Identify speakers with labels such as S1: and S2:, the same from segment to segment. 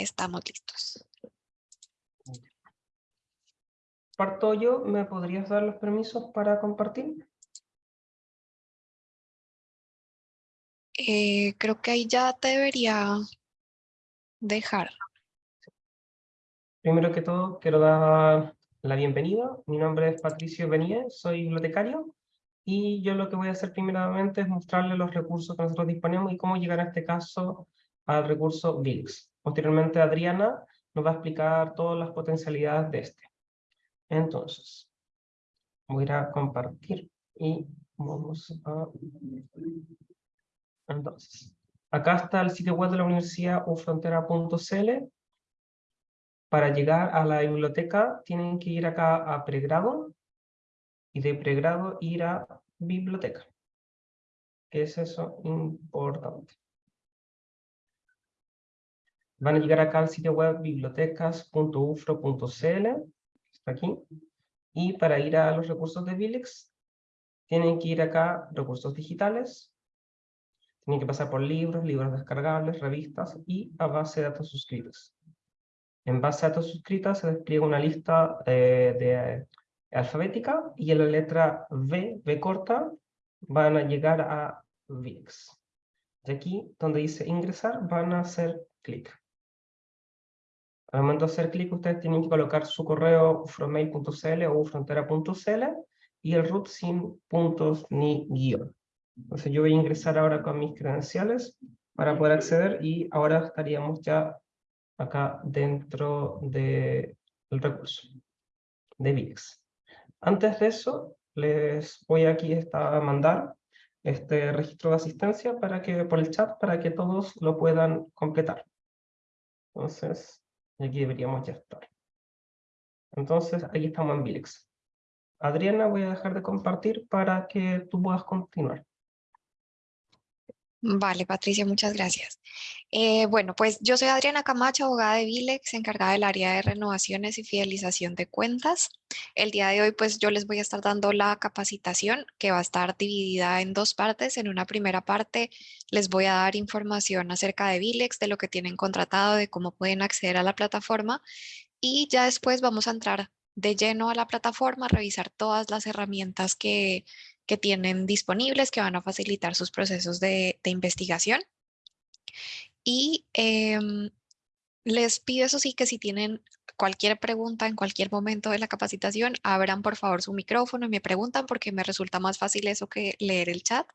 S1: Estamos listos.
S2: Parto yo, ¿me podrías dar los permisos para compartir?
S1: Eh, creo que ahí ya te debería dejar.
S2: Primero que todo, quiero dar la bienvenida. Mi nombre es Patricio Benítez, soy bibliotecario. Y yo lo que voy a hacer primeramente es mostrarle los recursos que nosotros disponemos y cómo llegar a este caso al recurso VIX. Posteriormente Adriana nos va a explicar todas las potencialidades de este. Entonces, voy a ir a compartir y vamos a... Entonces, acá está el sitio web de la universidad ufrontera.cl. Para llegar a la biblioteca tienen que ir acá a pregrado y de pregrado ir a biblioteca. ¿Qué es eso importante? Van a llegar acá al sitio web bibliotecas.ufro.cl está aquí. Y para ir a los recursos de Vilex, tienen que ir acá, recursos digitales, tienen que pasar por libros, libros descargables, revistas y a base de datos suscritos. En base a datos suscritos se despliega una lista eh, de, alfabética y en la letra V, V corta, van a llegar a VIX. Y aquí, donde dice ingresar, van a hacer clic. Al momento de hacer clic, ustedes tienen que colocar su correo frommail.cl o frontera.cl y el root sin puntos ni guion. Entonces yo voy a ingresar ahora con mis credenciales para poder acceder y ahora estaríamos ya acá dentro del recurso de VIX. Antes de eso, les voy aquí a mandar este registro de asistencia para que, por el chat para que todos lo puedan completar. Entonces, y aquí deberíamos ya estar. Entonces, aquí estamos en Vilex. Adriana, voy a dejar de compartir para que tú puedas continuar.
S1: Vale, Patricia, muchas gracias. Eh, bueno, pues yo soy Adriana Camacho, abogada de Vilex, encargada del área de renovaciones y fidelización de cuentas. El día de hoy, pues yo les voy a estar dando la capacitación que va a estar dividida en dos partes. En una primera parte les voy a dar información acerca de Vilex, de lo que tienen contratado, de cómo pueden acceder a la plataforma. Y ya después vamos a entrar de lleno a la plataforma, revisar todas las herramientas que que tienen disponibles que van a facilitar sus procesos de, investigación. Y em, les pido eso sí que si tienen cualquier pregunta en cualquier momento de la capacitación, abran por favor su micrófono y me preguntan porque me resulta más fácil eso que leer el chat.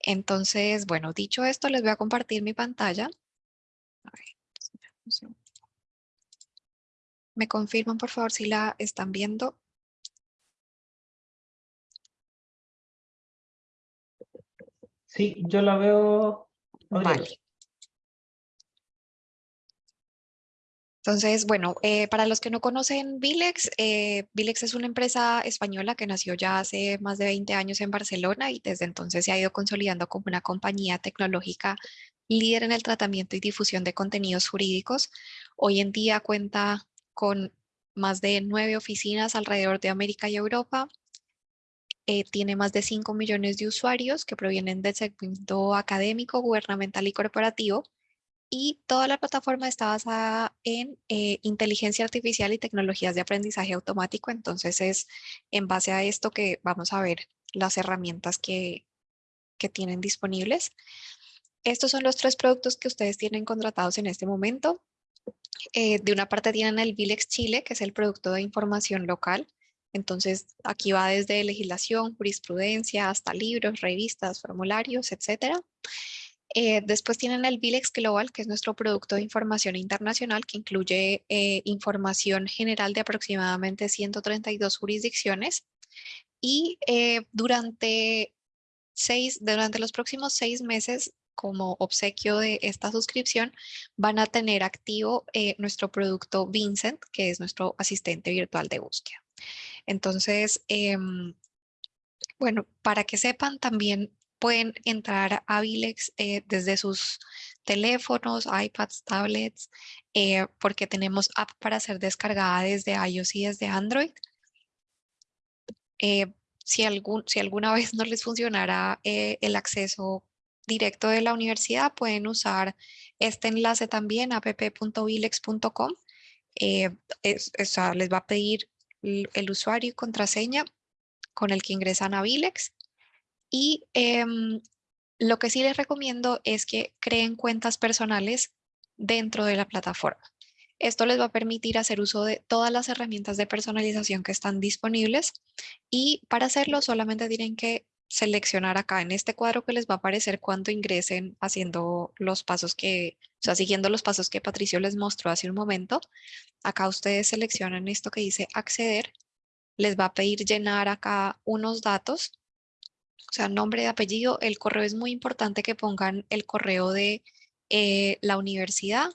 S1: Entonces, bueno, dicho esto, les voy a compartir mi pantalla. Me confirman por favor si la están viendo.
S2: Sí, yo la veo.
S1: Vale. Entonces, bueno, eh, para los que no conocen Vilex, eh, Vilex es una empresa española que nació ya hace más de 20 años en Barcelona y desde entonces se ha ido consolidando como una compañía tecnológica líder en el tratamiento y difusión de contenidos jurídicos. Hoy en día cuenta con más de nueve oficinas alrededor de América y Europa, eh, tiene más de 5 millones de usuarios que provienen del segmento académico, gubernamental y corporativo. Y toda la plataforma está basada en eh, inteligencia artificial y tecnologías de aprendizaje automático. Entonces es en base a esto que vamos a ver las herramientas que, que tienen disponibles. Estos son los tres productos que ustedes tienen contratados en este momento. Eh, de una parte tienen el Vilex Chile, que es el producto de información local. Entonces, aquí va desde legislación, jurisprudencia, hasta libros, revistas, formularios, etc. Eh, después tienen el Vilex Global, que es nuestro producto de información internacional, que incluye eh, información general de aproximadamente 132 jurisdicciones. Y eh, durante, seis, durante los próximos seis meses, como obsequio de esta suscripción, van a tener activo nuestro producto Vincent, que es nuestro asistente virtual de búsqueda. Entonces, em, bueno, para que sepan, también pueden entrar a Vilex eh, desde sus teléfonos, iPads, tablets, eh, porque tenemos app para ser descargada desde iOS y desde Android. Eh, si, algún, si alguna vez no les funcionara el acceso directo de la universidad, pueden usar este enlace también, app.vilex.com. Eh, les va a pedir el, usuario y contraseña con el que ingresan a Vilex. Y em, lo que sí les recomiendo es que creen cuentas personales dentro de la plataforma. Esto les va a permitir hacer uso de todas las herramientas de personalización que están disponibles y para hacerlo solamente tienen que seleccionar acá en este cuadro que les va a aparecer cuando ingresen haciendo los pasos que, o sea, siguiendo los pasos que Patricio les mostró hace un momento. Acá ustedes seleccionan esto que dice acceder. Les va a pedir llenar acá unos datos, o sea, nombre apellido. El correo es muy importante que pongan el correo de eh, la universidad.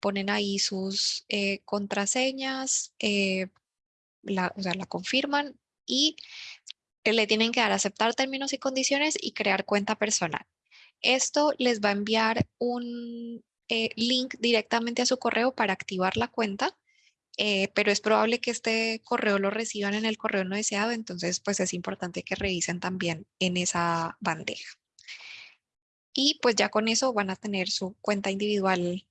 S1: Ponen ahí sus eh, contraseñas, eh, la, o sea, la confirman y le tienen que dar aceptar términos y condiciones y crear cuenta personal. Esto les va a enviar un eh, link directamente a su correo para activar la cuenta, eh, pero es probable que este correo lo reciban en el correo no deseado, entonces pues es importante que revisen también en esa bandeja. Y pues ya con eso van a tener su cuenta individual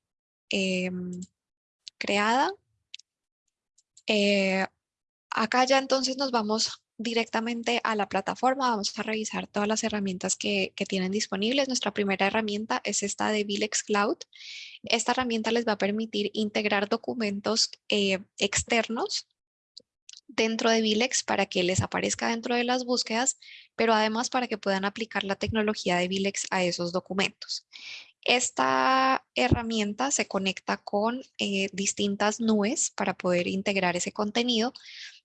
S1: em, creada. Eh, acá ya entonces nos vamos directamente a la plataforma. Vamos a revisar todas las herramientas que, tienen disponibles. Nuestra primera herramienta es esta de Vilex Cloud. Esta herramienta les va a permitir integrar documentos eh, externos dentro de Vilex para que les aparezca dentro de las búsquedas, pero además para que puedan aplicar la tecnología de Vilex a esos documentos. Esta herramienta se conecta con eh, distintas nubes para poder integrar ese contenido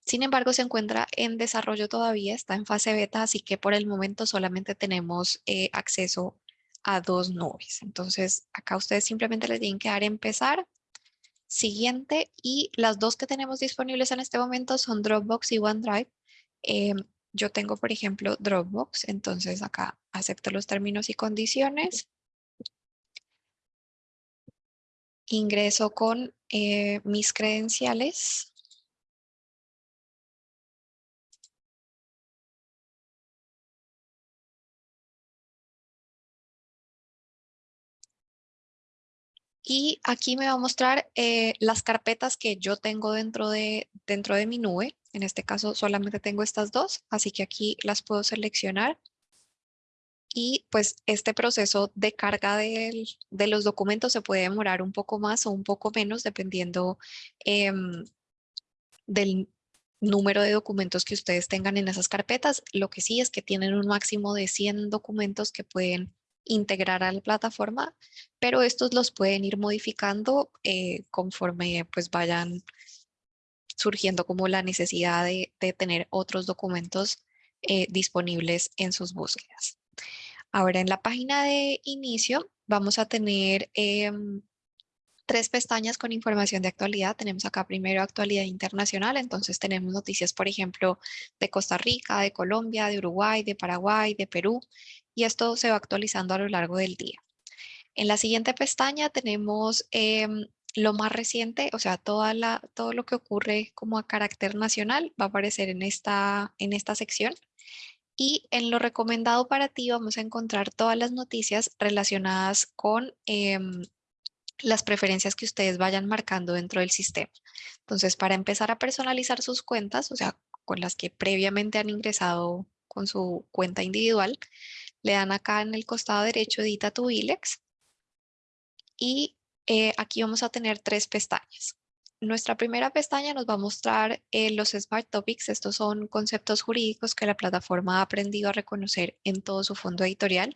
S1: sin embargo, se encuentra en desarrollo todavía, está en fase beta, así que por el momento solamente tenemos eh, acceso a dos nubes. Entonces, acá ustedes simplemente les tienen que dar empezar, siguiente, y las dos que tenemos disponibles en este momento son Dropbox y OneDrive. Em, yo tengo, por ejemplo, Dropbox, entonces acá acepto los términos y condiciones. Ingreso con eh, mis credenciales. Y aquí me va a mostrar eh, las carpetas que yo tengo dentro de, dentro de mi nube. En este caso solamente tengo estas dos, así que aquí las puedo seleccionar. Y pues este proceso de carga de, los documentos se puede demorar un poco más o un poco menos dependiendo em, del número de documentos que ustedes tengan en esas carpetas. Lo que sí es que tienen un máximo de 100 documentos que pueden integrar a la plataforma, pero estos los pueden ir modificando eh, conforme pues vayan surgiendo como la necesidad de, tener otros documentos eh, disponibles en sus búsquedas. Ahora en la página de inicio vamos a tener em, tres pestañas con información de actualidad. Tenemos acá primero actualidad internacional, entonces tenemos noticias, por ejemplo, de Costa Rica, de Colombia, de Uruguay, de Paraguay, de Perú, y esto se va actualizando a lo largo del día. En la siguiente pestaña tenemos em, lo más reciente, o sea, toda la, todo lo que ocurre como a carácter nacional va a aparecer en esta, en esta sección. Y en lo recomendado para ti vamos a encontrar todas las noticias relacionadas con em, las preferencias que ustedes vayan marcando dentro del sistema. Entonces, para empezar a personalizar sus cuentas, o sea, con las que previamente han ingresado con su cuenta individual, le dan acá en el costado derecho Edita tu ILEX y eh, aquí vamos a tener tres pestañas. Nuestra primera pestaña nos va a mostrar eh, los Smart Topics. Estos son conceptos jurídicos que la plataforma ha aprendido a reconocer en todo su fondo editorial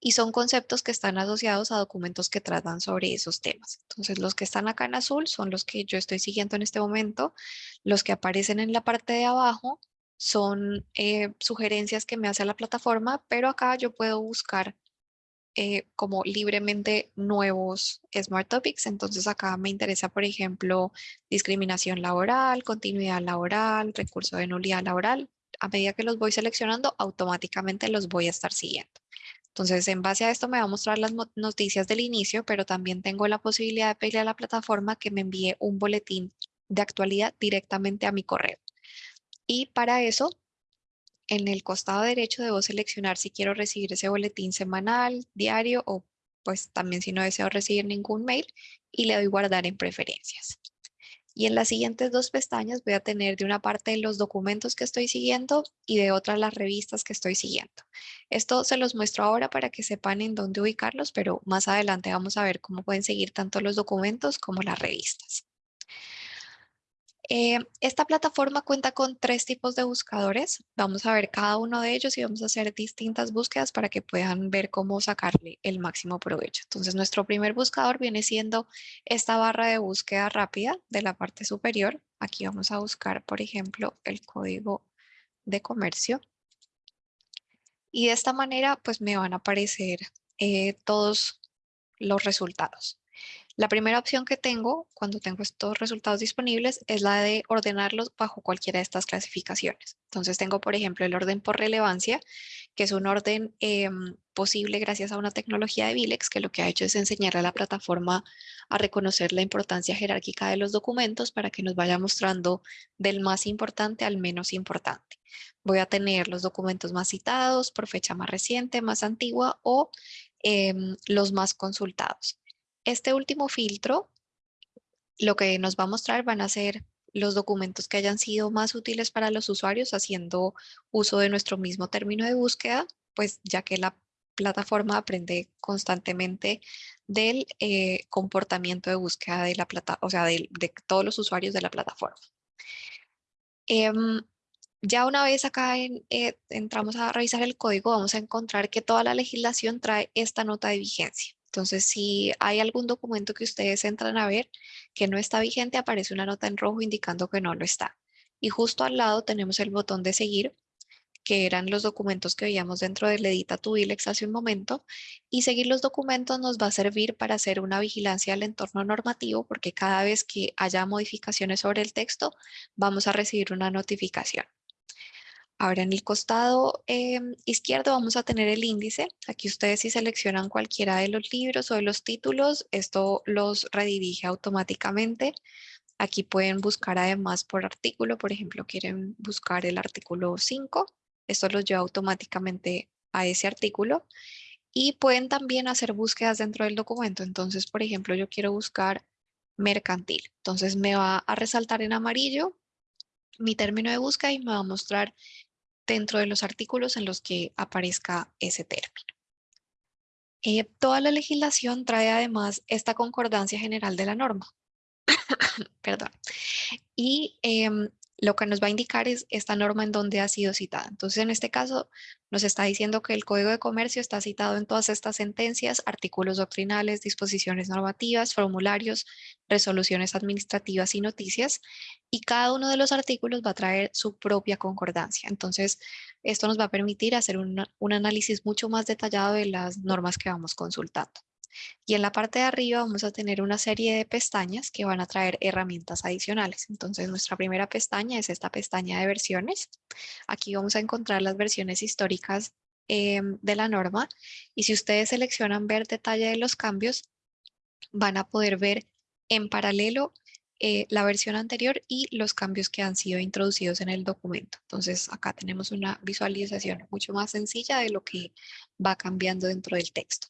S1: y son conceptos que están asociados a documentos que tratan sobre esos temas. Entonces, los que están acá en azul son los que yo estoy siguiendo en este momento. Los que aparecen en la parte de abajo son eh, sugerencias que me hace la plataforma, pero acá yo puedo buscar eh, como libremente nuevos Smart Topics. Entonces acá me interesa, por ejemplo, discriminación laboral, continuidad laboral, recurso de nulidad laboral. A medida que los voy seleccionando, automáticamente los voy a estar siguiendo. Entonces, en base a esto me va a mostrar las noticias del inicio, pero también tengo la posibilidad de pedirle a la plataforma que me envíe un boletín de actualidad directamente a mi correo. Y para eso en el costado derecho debo seleccionar si quiero recibir ese boletín semanal, diario o pues también si no deseo recibir ningún mail y le doy guardar en preferencias. Y en las siguientes dos pestañas voy a tener de una parte los documentos que estoy siguiendo y de otra las revistas que estoy siguiendo. Esto se los muestro ahora para que sepan en dónde ubicarlos, pero más adelante vamos a ver cómo pueden seguir tanto los documentos como las revistas. Eh, esta plataforma cuenta con tres tipos de buscadores. Vamos a ver cada uno de ellos y vamos a hacer distintas búsquedas para que puedan ver cómo sacarle el máximo provecho. Entonces, nuestro primer buscador viene siendo esta barra de búsqueda rápida de la parte superior. Aquí vamos a buscar, por ejemplo, el código de comercio. Y de esta manera, pues me van a aparecer eh, todos los resultados. La primera opción que tengo cuando tengo estos resultados disponibles es la de ordenarlos bajo cualquiera de estas clasificaciones. Entonces tengo, por ejemplo, el orden por relevancia, que es un orden em, posible gracias a una tecnología de Vilex que lo que ha hecho es enseñar a la plataforma a reconocer la importancia jerárquica de los documentos para que nos vaya mostrando del más importante al menos importante. Voy a tener los documentos más citados por fecha más reciente, más antigua o em, los más consultados. Este último filtro, lo que nos va a mostrar van a ser los documentos que hayan sido más útiles para los usuarios haciendo uso de nuestro mismo término de búsqueda, pues ya que la plataforma aprende constantemente del eh, comportamiento de búsqueda de la plata, o sea, de, todos los usuarios de la plataforma. Em, ya una vez acá eh, entramos a revisar el código, vamos a encontrar que toda la legislación trae esta nota de vigencia. Entonces, si hay algún documento que ustedes entran a ver que no está vigente, aparece una nota en rojo indicando que no lo está. Y justo al lado tenemos el botón de seguir, que eran los documentos que veíamos dentro del Edita tu hace un momento. Y seguir los documentos nos va a servir para hacer una vigilancia al entorno normativo, porque cada vez que haya modificaciones sobre el texto, vamos a recibir una notificación. Ahora en el costado em, izquierdo vamos a tener el índice. Aquí ustedes si seleccionan cualquiera de los libros o de los títulos, esto los redirige automáticamente. Aquí pueden buscar además por artículo, por ejemplo, quieren buscar el artículo 5. Esto los lleva automáticamente a ese artículo. Y pueden también hacer búsquedas dentro del documento. Entonces, por ejemplo, yo quiero buscar mercantil. Entonces me va a resaltar en amarillo mi término de búsqueda y me va a mostrar dentro de los artículos en los que aparezca ese término. Eh, toda la legislación trae además esta concordancia general de la norma. Perdón. Y em, lo que nos va a indicar es esta norma en donde ha sido citada. Entonces, en este caso, nos está diciendo que el Código de Comercio está citado en todas estas sentencias, artículos doctrinales, disposiciones normativas, formularios, resoluciones administrativas y noticias, y cada uno de los artículos va a traer su propia concordancia. Entonces, esto nos va a permitir hacer un análisis mucho más detallado de las normas que vamos consultando. Y en la parte de arriba vamos a tener una serie de pestañas que van a traer herramientas adicionales. Entonces nuestra primera pestaña es esta pestaña de versiones. Aquí vamos a encontrar las versiones históricas em, de la norma y si ustedes seleccionan ver detalle de los cambios, van a poder ver en paralelo eh, la versión anterior y los cambios que han sido introducidos en el documento. Entonces acá tenemos una visualización mucho más sencilla de lo que va cambiando dentro del texto.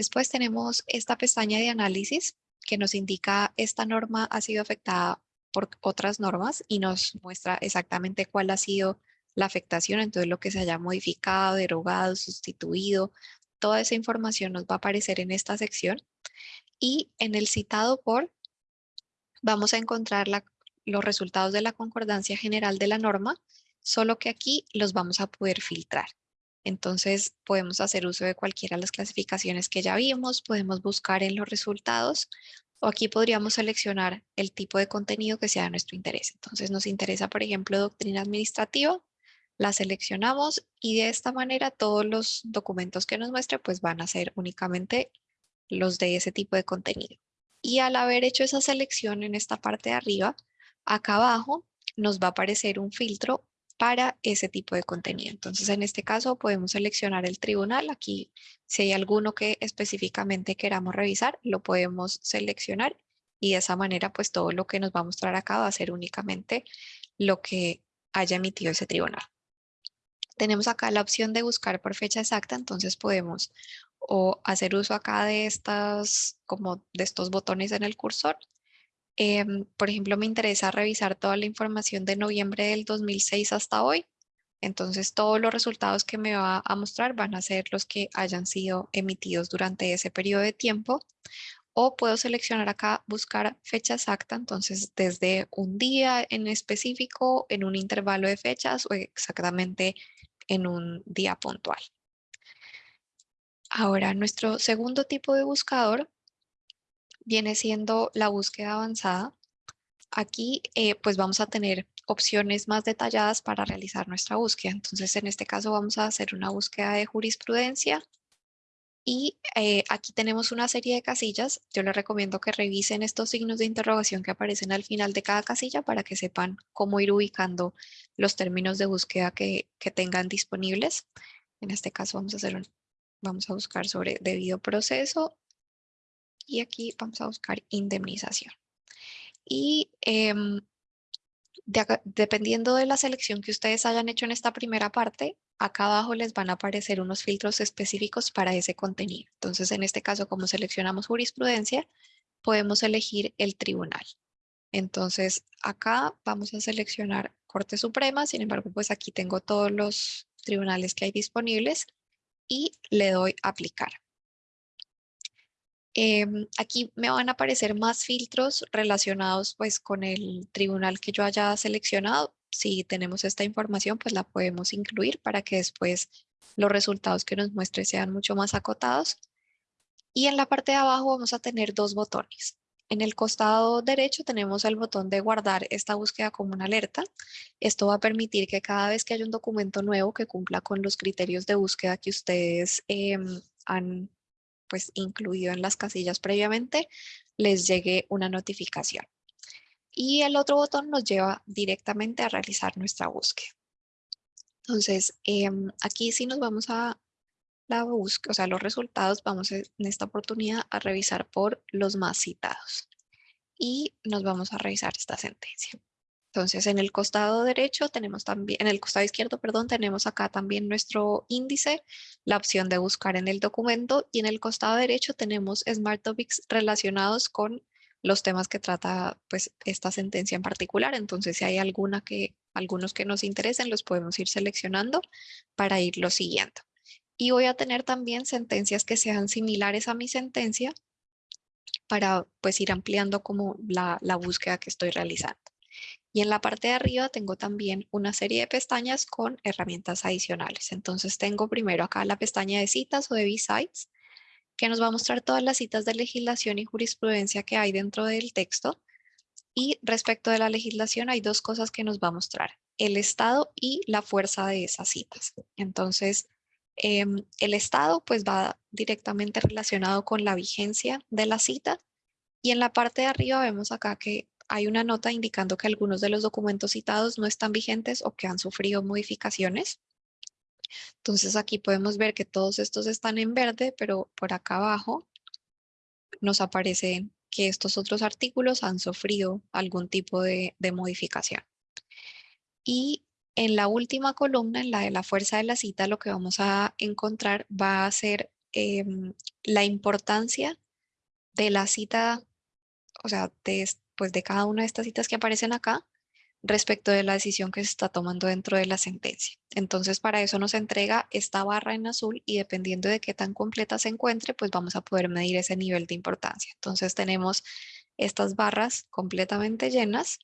S1: Después tenemos esta pestaña de análisis que nos indica esta norma ha sido afectada por otras normas y nos muestra exactamente cuál ha sido la afectación, entonces lo que se haya modificado, derogado, sustituido, toda esa información nos va a aparecer en esta sección y en el citado por vamos a encontrar los resultados de la concordancia general de la norma, solo que aquí los vamos a poder filtrar. Entonces podemos hacer uso de cualquiera de las clasificaciones que ya vimos, podemos buscar en los resultados o aquí podríamos seleccionar el tipo de contenido que sea de nuestro interés. Entonces nos interesa, por ejemplo, doctrina administrativa, la seleccionamos y de esta manera todos los documentos que nos muestre pues van a ser únicamente los de ese tipo de contenido. Y al haber hecho esa selección en esta parte de arriba, acá abajo nos va a aparecer un filtro para ese tipo de contenido. Entonces, en este caso podemos seleccionar el tribunal. Aquí, si hay alguno que específicamente queramos revisar, lo podemos seleccionar y de esa manera, pues todo lo que nos va a mostrar acá va a ser únicamente lo que haya emitido ese tribunal. Tenemos acá la opción de buscar por fecha exacta, entonces podemos o hacer uso acá de estas, como de estos botones en el cursor. Em, por ejemplo, me interesa revisar toda la información de noviembre del 2006 hasta hoy. Entonces, todos los resultados que me va a mostrar van a ser los que hayan sido emitidos durante ese periodo de tiempo. O puedo seleccionar acá, buscar fecha exacta, entonces desde un día en específico, en un intervalo de fechas o exactamente en un día puntual. Ahora, nuestro segundo tipo de buscador viene siendo la búsqueda avanzada. Aquí eh, pues vamos a tener opciones más detalladas para realizar nuestra búsqueda. Entonces, en este caso vamos a hacer una búsqueda de jurisprudencia y eh, aquí tenemos una serie de casillas. Yo les recomiendo que revisen estos signos de interrogación que aparecen al final de cada casilla para que sepan cómo ir ubicando los términos de búsqueda que, que tengan disponibles. En este caso vamos a, hacer un, vamos a buscar sobre debido proceso y aquí vamos a buscar indemnización. Y em, dependiendo de la selección que ustedes hayan hecho en esta primera parte, acá abajo les van a aparecer unos filtros específicos para ese contenido. Entonces, en este caso, como seleccionamos jurisprudencia, podemos elegir el tribunal. Entonces, acá vamos a seleccionar Corte Suprema, sin embargo, pues aquí tengo todos los tribunales que hay disponibles y le doy aplicar. Em, aquí me van a aparecer más filtros relacionados pues con el tribunal que yo haya seleccionado. Si tenemos esta información pues la podemos incluir para que después los resultados que nos muestre sean mucho más acotados. Y en la parte de abajo vamos a tener dos botones. En el costado derecho tenemos el botón de guardar esta búsqueda como una alerta. Esto va a permitir que cada vez que haya un documento nuevo que cumpla con los criterios de búsqueda que ustedes em, han pues incluido en las casillas previamente, les llegue una notificación. Y el otro botón nos lleva directamente a realizar nuestra búsqueda. Entonces, em, aquí sí nos vamos a la búsqueda, o sea, los resultados, vamos en esta oportunidad a revisar por los más citados. Y nos vamos a revisar esta sentencia. Entonces, en el costado derecho tenemos también, en el costado izquierdo, perdón, tenemos acá también nuestro índice, la opción de buscar en el documento y en el costado derecho tenemos Smart Topics relacionados con los temas que trata pues esta sentencia en particular. Entonces, si hay alguna que, algunos que nos interesen, los podemos ir seleccionando para irlo siguiendo. Y voy a tener también sentencias que sean similares a mi sentencia para pues ir ampliando como la, la búsqueda que estoy realizando. Y en la parte de arriba tengo también una serie de pestañas con herramientas adicionales. Entonces tengo primero acá la pestaña de citas o de B-Sites, que nos va a mostrar todas las citas de legislación y jurisprudencia que hay dentro del texto. Y respecto de la legislación hay dos cosas que nos va a mostrar, el estado y la fuerza de esas citas. Entonces, em, el estado pues va directamente relacionado con la vigencia de la cita. Y en la parte de arriba vemos acá que hay una nota indicando que algunos de los documentos citados no están vigentes o que han sufrido modificaciones. Entonces aquí podemos ver que todos estos están en verde, pero por acá abajo nos aparece que estos otros artículos han sufrido algún tipo de, modificación. Y en la última columna, en la de la fuerza de la cita, lo que vamos a encontrar va a ser em, la importancia de la cita, o sea, de, pues, de cada una de estas citas que aparecen acá respecto de la decisión que se está tomando dentro de la sentencia. Entonces, para eso nos entrega esta barra en azul y dependiendo de qué tan completa se encuentre, pues vamos a poder medir ese nivel de importancia. Entonces, tenemos estas barras completamente llenas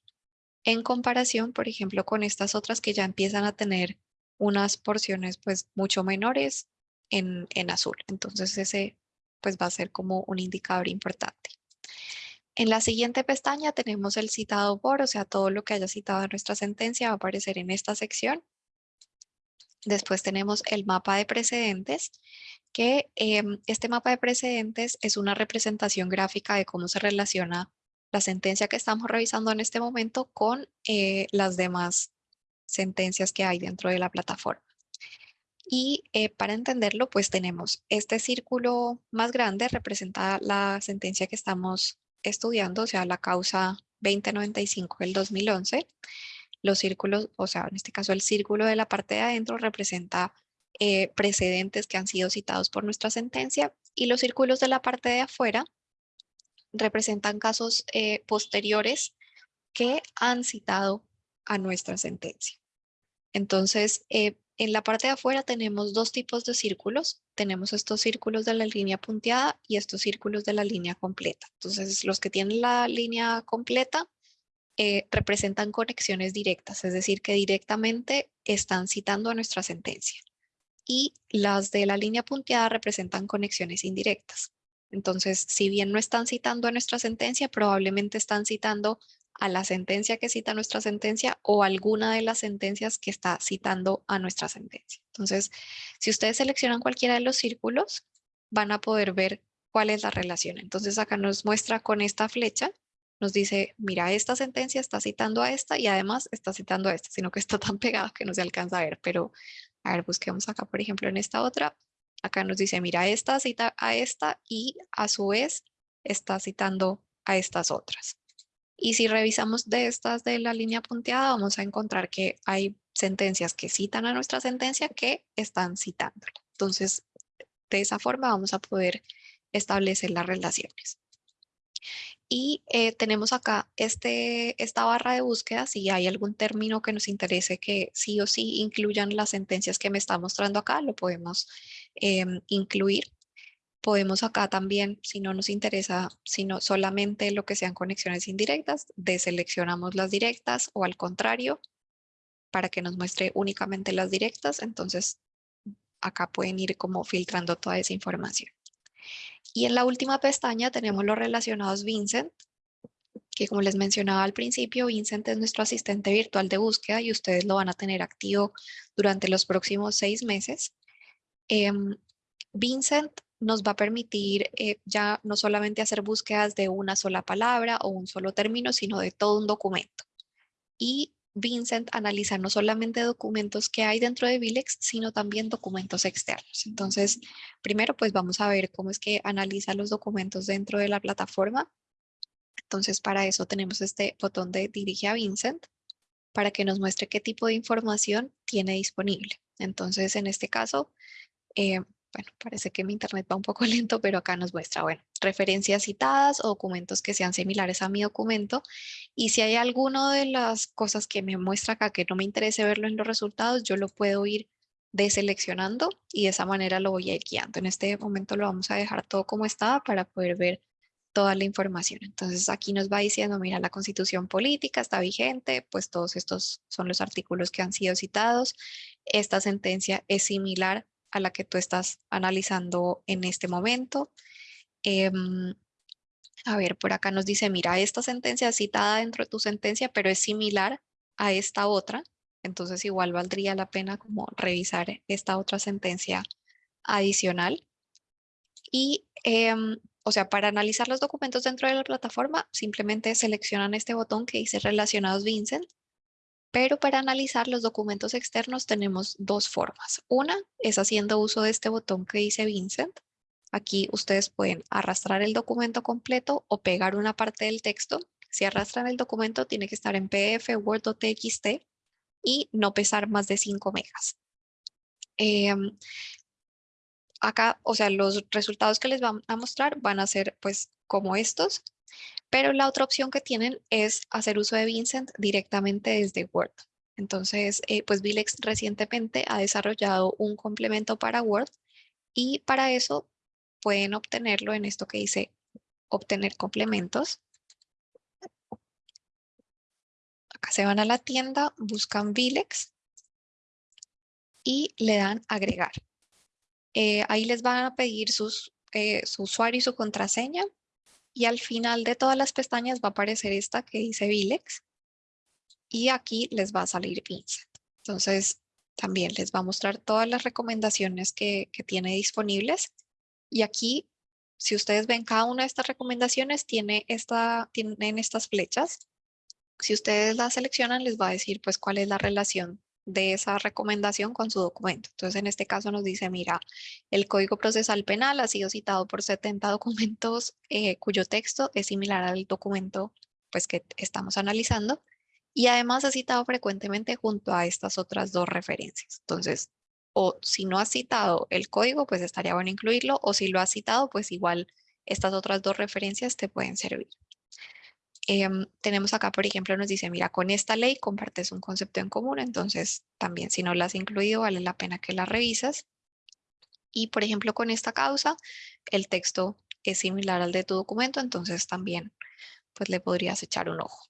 S1: en comparación, por ejemplo, con estas otras que ya empiezan a tener unas porciones pues mucho menores en, en azul. Entonces, ese pues va a ser como un indicador importante. En la siguiente pestaña tenemos el citado por, o sea, todo lo que haya citado en nuestra sentencia va a aparecer en esta sección. Después tenemos el mapa de precedentes, que em, este mapa de precedentes es una representación gráfica de cómo se relaciona la sentencia que estamos revisando en este momento con eh, las demás sentencias que hay dentro de la plataforma. Y eh, para entenderlo, pues tenemos este círculo más grande representa la sentencia que estamos estudiando, o sea, la causa 2095 del 2011. Los círculos, o sea, en este caso el círculo de la parte de adentro representa eh, precedentes que han sido citados por nuestra sentencia y los círculos de la parte de afuera representan casos eh, posteriores que han citado a nuestra sentencia. Entonces, eh, en la parte de afuera tenemos dos tipos de círculos. Tenemos estos círculos de la línea punteada y estos círculos de la línea completa. Entonces, los que tienen la línea completa eh, representan conexiones directas, es decir, que directamente están citando a nuestra sentencia. Y las de la línea punteada representan conexiones indirectas. Entonces, si bien no están citando a nuestra sentencia, probablemente están citando a la sentencia que cita nuestra sentencia o alguna de las sentencias que está citando a nuestra sentencia. Entonces, si ustedes seleccionan cualquiera de los círculos, van a poder ver cuál es la relación. Entonces, acá nos muestra con esta flecha, nos dice, mira, esta sentencia está citando a esta y además está citando a esta, sino que está tan pegado que no se alcanza a ver. Pero, a ver, busquemos acá, por ejemplo, en esta otra. Acá nos dice, mira, esta cita a esta y a su vez está citando a estas otras. Y si revisamos de estas de la línea punteada, vamos a encontrar que hay sentencias que citan a nuestra sentencia que están citándola. Entonces, de esa forma vamos a poder establecer las relaciones. Y eh, tenemos acá este, esta barra de búsqueda, si hay algún término que nos interese que sí o sí incluyan las sentencias que me está mostrando acá, lo podemos em, incluir. Podemos acá también, si no nos interesa, sino solamente lo que sean conexiones indirectas, deseleccionamos las directas o al contrario, para que nos muestre únicamente las directas. Entonces, acá pueden ir como filtrando toda esa información. Y en la última pestaña tenemos los relacionados Vincent, que como les mencionaba al principio, Vincent es nuestro asistente virtual de búsqueda y ustedes lo van a tener activo durante los próximos seis meses. Em, Vincent nos va a permitir eh, ya no solamente hacer búsquedas de una sola palabra o un solo término, sino de todo un documento. Y Vincent analiza no solamente documentos que hay dentro de Vilex, sino también documentos externos. Entonces, primero pues vamos a ver cómo es que analiza los documentos dentro de la plataforma. Entonces, para eso tenemos este botón de dirige a Vincent para que nos muestre qué tipo de información tiene disponible. Entonces, en este caso, eh, bueno, parece que mi internet va un poco lento, pero acá nos muestra, bueno, referencias citadas o documentos que sean similares a mi documento. Y si hay alguno de las cosas que me muestra acá que no me interese verlo en los resultados, yo lo puedo ir deseleccionando y de esa manera lo voy a ir guiando. En este momento lo vamos a dejar todo como estaba para poder ver toda la información. Entonces aquí nos va diciendo, mira, la constitución política está vigente, pues todos estos son los artículos que han sido citados. Esta sentencia es similar a la que tú estás analizando en este momento. Em, a ver, por acá nos dice, mira, esta sentencia citada dentro de tu sentencia, pero es similar a esta otra. Entonces igual valdría la pena como revisar esta otra sentencia adicional. Y, em, o sea, para analizar los documentos dentro de la plataforma, simplemente seleccionan este botón que dice relacionados Vincent pero para analizar los documentos externos tenemos dos formas. Una es haciendo uso de este botón que dice Vincent. Aquí ustedes pueden arrastrar el documento completo o pegar una parte del texto. Si arrastran el documento tiene que estar en PDF, Word TXT y no pesar más de 5 megas. Em, acá, o sea, los resultados que les van a mostrar van a ser pues como estos. Pero la otra opción que tienen es hacer uso de Vincent directamente desde Word. Entonces, eh, pues Vilex recientemente ha desarrollado un complemento para Word y para eso pueden obtenerlo en esto que dice obtener complementos. Acá se van a la tienda, buscan Vilex y le dan agregar. Eh, ahí les van a pedir sus, eh, su usuario y su contraseña y al final de todas las pestañas va a aparecer esta que dice Vilex. Y aquí les va a salir Vincent. Entonces, también les va a mostrar todas las recomendaciones que, tiene disponibles. Y aquí, si ustedes ven cada una de estas recomendaciones, tiene esta, tienen estas flechas. Si ustedes las seleccionan, les va a decir pues cuál es la relación de esa recomendación con su documento. Entonces, en este caso nos dice, mira, el Código Procesal Penal ha sido citado por 70 documentos eh, cuyo texto es similar al documento pues, que estamos analizando y además es citado frecuentemente junto a estas otras dos referencias. Entonces, o si no has citado el código, pues estaría bueno incluirlo, o si lo has citado, pues igual estas otras dos referencias te pueden servir. Em, tenemos acá, por ejemplo, nos dice, mira, con esta ley compartes un concepto en común, entonces también si no la has incluido, vale la pena que la revisas. Y, por ejemplo, con esta causa, el texto es similar al de tu documento, entonces también pues le podrías echar un ojo.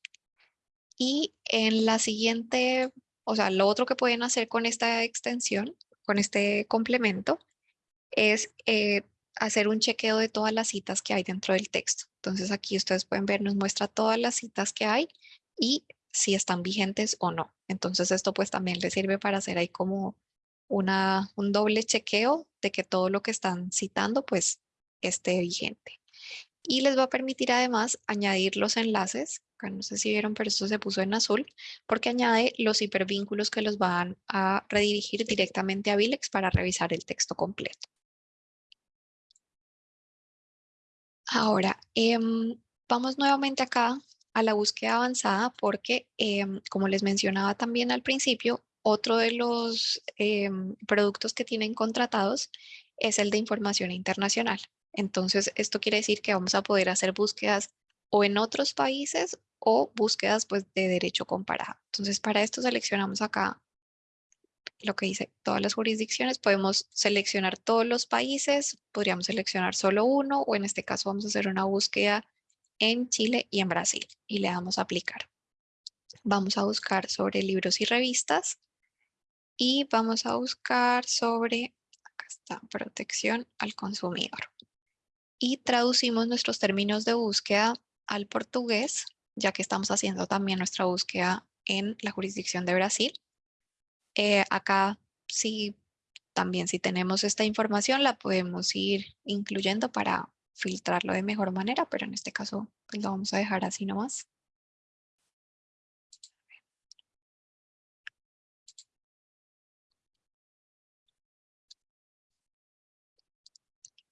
S1: Y en la siguiente, o sea, lo otro que pueden hacer con esta extensión, con este complemento, es eh, hacer un chequeo de todas las citas que hay dentro del texto. Entonces aquí ustedes pueden ver, nos muestra todas las citas que hay y si están vigentes o no. Entonces esto pues también les sirve para hacer ahí como una, un doble chequeo de que todo lo que están citando pues esté vigente. Y les va a permitir además añadir los enlaces, acá no sé si vieron, pero esto se puso en azul, porque añade los hipervínculos que los van a redirigir directamente a Vilex para revisar el texto completo. Ahora, em, vamos nuevamente acá a la búsqueda avanzada porque, em, como les mencionaba también al principio, otro de los em, productos que tienen contratados es el de información internacional. Entonces, esto quiere decir que vamos a poder hacer búsquedas o en otros países o búsquedas pues, de derecho comparado. Entonces, para esto seleccionamos acá lo que dice todas las jurisdicciones, podemos seleccionar todos los países, podríamos seleccionar solo uno o en este caso vamos a hacer una búsqueda en Chile y en Brasil y le damos a aplicar. Vamos a buscar sobre libros y revistas y vamos a buscar sobre, acá protección al consumidor. Y traducimos nuestros términos de búsqueda al portugués, ya que estamos haciendo también nuestra búsqueda en la jurisdicción de Brasil. Eh, acá sí, también si tenemos esta información la podemos ir incluyendo para filtrarlo de mejor manera, pero en este caso pues lo vamos a dejar así nomás.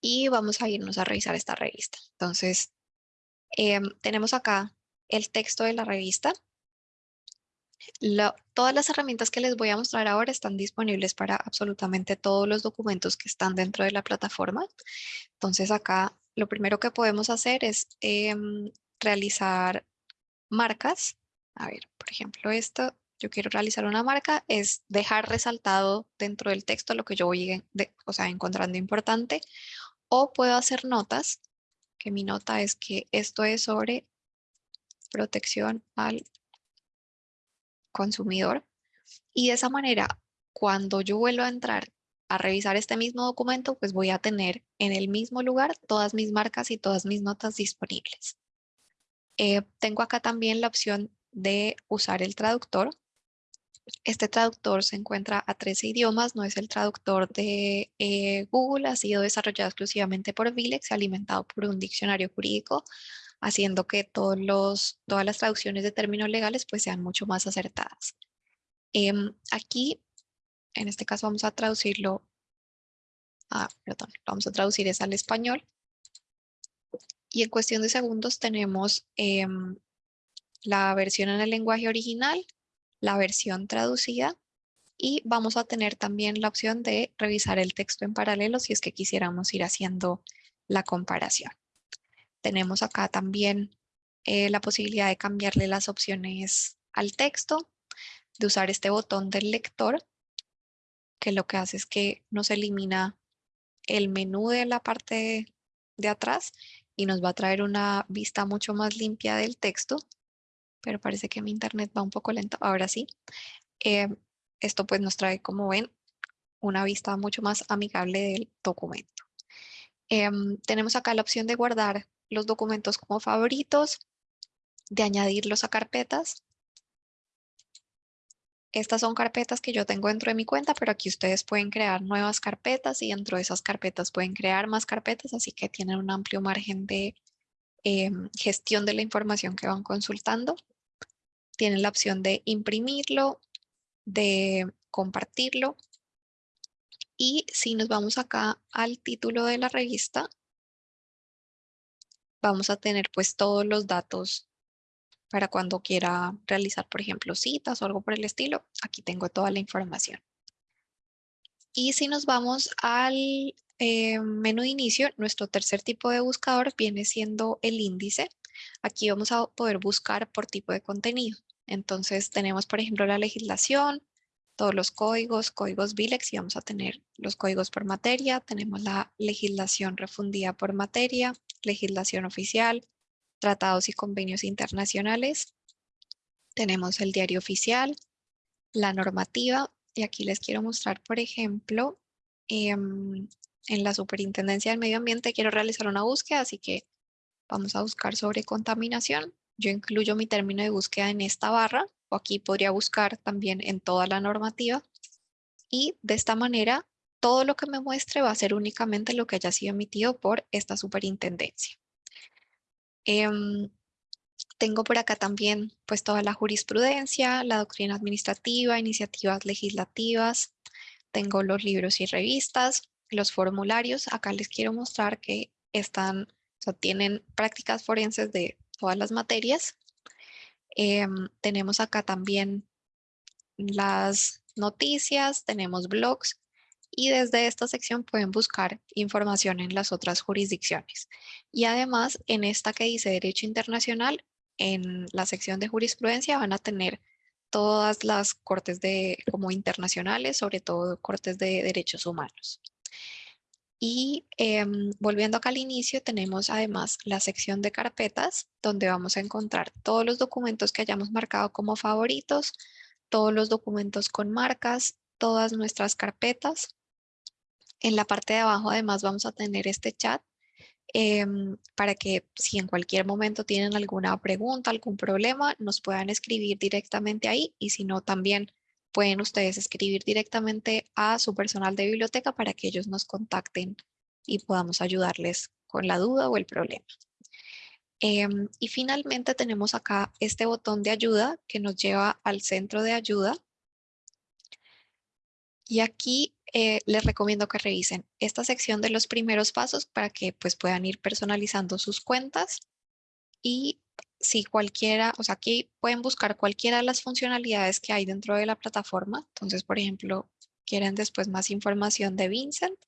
S1: Y vamos a irnos a revisar esta revista. Entonces, em, tenemos acá el texto de la revista todas las herramientas que les voy a mostrar ahora están disponibles para absolutamente todos los documentos que están dentro de la plataforma. Entonces acá lo primero que podemos hacer es em, realizar marcas. A ver, por ejemplo, esto, yo quiero realizar una marca, es dejar resaltado dentro del texto lo que yo voy o sea, encontrando importante. O puedo hacer notas, que mi nota es que esto es sobre protección al consumidor. Y de esa manera, cuando yo vuelva a entrar a revisar este mismo documento, pues voy a tener en el mismo lugar todas mis marcas y todas mis notas disponibles. Eh, tengo acá también la opción de usar el traductor. Este traductor se encuentra a 13 idiomas, no es el traductor de eh, Google, ha sido desarrollado exclusivamente por Vilex, alimentado por un diccionario jurídico haciendo que todas las traducciones de términos legales pues sean mucho más acertadas. Em, aquí, en este caso vamos a traducirlo, ah, perdón, vamos a traducir es al español. Y en cuestión de segundos tenemos em, la versión en el lenguaje original, la versión traducida y vamos a tener también la opción de revisar el texto en paralelo si es que quisiéramos ir haciendo la comparación. Tenemos acá también eh, la posibilidad de cambiarle las opciones al texto, de usar este botón del lector, que lo que hace es que nos elimina el menú de la parte de atrás y nos va a traer una vista mucho más limpia del texto, pero parece que mi internet va un poco lento, ahora sí. Eh, esto pues nos trae, como ven, una vista mucho más amigable del documento. Em, tenemos acá la opción de guardar los documentos como favoritos, de añadirlos a carpetas. Estas son carpetas que yo tengo dentro de mi cuenta, pero aquí ustedes pueden crear nuevas carpetas y dentro de esas carpetas pueden crear más carpetas, así que tienen un amplio margen de em, gestión de la información que van consultando. Tienen la opción de imprimirlo, de compartirlo. Y si nos vamos acá al título de la revista, vamos a tener pues todos los datos para cuando quiera realizar, por ejemplo, citas o algo por el estilo. Aquí tengo toda la información. Y si nos vamos al eh, menú de inicio, nuestro tercer tipo de buscador viene siendo el índice. Aquí vamos a poder buscar por tipo de contenido. Entonces tenemos, por ejemplo, la legislación, todos los códigos, códigos VILEX y vamos a tener los códigos por materia. Tenemos la legislación refundida por materia, legislación oficial, tratados y convenios internacionales. Tenemos el diario oficial, la normativa y aquí les quiero mostrar, por ejemplo, em, en la Superintendencia del Medio Ambiente quiero realizar una búsqueda, así que vamos a buscar sobre contaminación. Yo incluyo mi término de búsqueda en esta barra o aquí podría buscar también en toda la normativa y de esta manera todo lo que me muestre va a ser únicamente lo que haya sido emitido por esta superintendencia. Em, tengo por acá también pues toda la jurisprudencia, la doctrina administrativa, iniciativas legislativas. Tengo los libros y revistas, los formularios. Acá les quiero mostrar que están, o tienen prácticas forenses de todas las materias. Em, tenemos acá también las noticias, tenemos blogs y desde esta sección pueden buscar información en las otras jurisdicciones. Y además en esta que dice Derecho Internacional, en la sección de jurisprudencia van a tener todas las cortes de, como internacionales, sobre todo cortes de derechos humanos. Y em, volviendo acá al inicio, tenemos además la sección de carpetas, donde vamos a encontrar todos los documentos que hayamos marcado como favoritos, todos los documentos con marcas, todas nuestras carpetas. En la parte de abajo además vamos a tener este chat em, para que si en cualquier momento tienen alguna pregunta, algún problema, nos puedan escribir directamente ahí y si no también pueden ustedes escribir directamente a su personal de biblioteca para que ellos nos contacten y podamos ayudarles con la duda o el problema. Em, y finalmente tenemos acá este botón de ayuda que nos lleva al centro de ayuda. Y aquí eh, les recomiendo que revisen esta sección de los primeros pasos para que pues, puedan ir personalizando sus cuentas y si cualquiera, o sea, aquí pueden buscar cualquiera de las funcionalidades que hay dentro de la plataforma. Entonces, por ejemplo, quieren después más información de Vincent,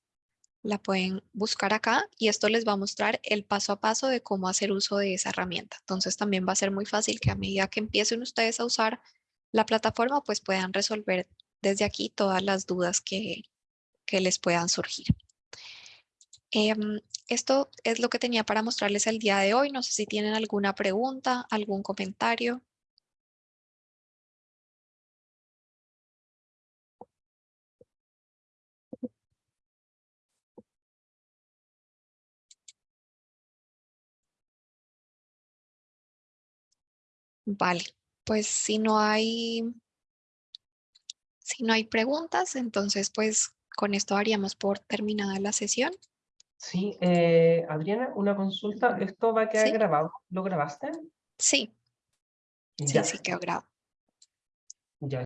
S1: la pueden buscar acá y esto les va a mostrar el paso a paso de cómo hacer uso de esa herramienta. Entonces también va a ser muy fácil que a medida que empiecen ustedes a usar la plataforma, pues puedan resolver desde aquí todas las dudas que, que les puedan surgir. Em, esto es lo que tenía para mostrarles el día de hoy. No sé si tienen alguna pregunta, algún comentario. Vale, pues si no hay, si no hay preguntas, entonces pues con esto haríamos por terminada la sesión.
S2: Sí, eh, Adriana, una consulta. ¿Esto va a quedar grabado? ¿Lo grabaste?
S1: Sí. Sí, sí quedó grabado.